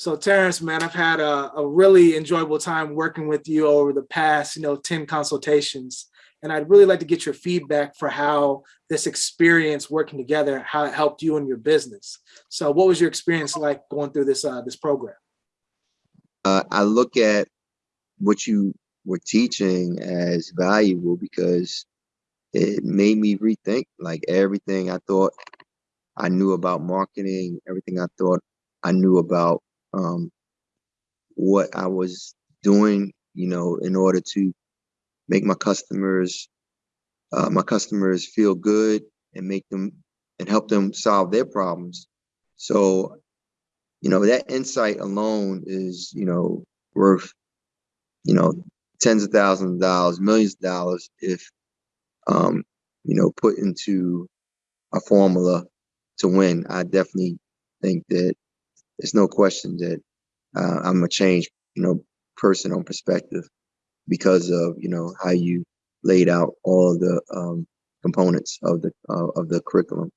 So Terrence, man, I've had a, a really enjoyable time working with you over the past, you know, 10 consultations. And I'd really like to get your feedback for how this experience working together, how it helped you in your business. So what was your experience like going through this, uh, this program? Uh, I look at what you were teaching as valuable because it made me rethink like everything I thought I knew about marketing, everything I thought I knew about um, what I was doing, you know, in order to make my customers, uh, my customers feel good and make them and help them solve their problems. So, you know, that insight alone is, you know, worth, you know, tens of thousands of dollars, millions of dollars if, um, you know, put into a formula to win. I definitely think that there's no question that uh, I'm a changed, you know, person on perspective because of you know how you laid out all the um, components of the uh, of the curriculum.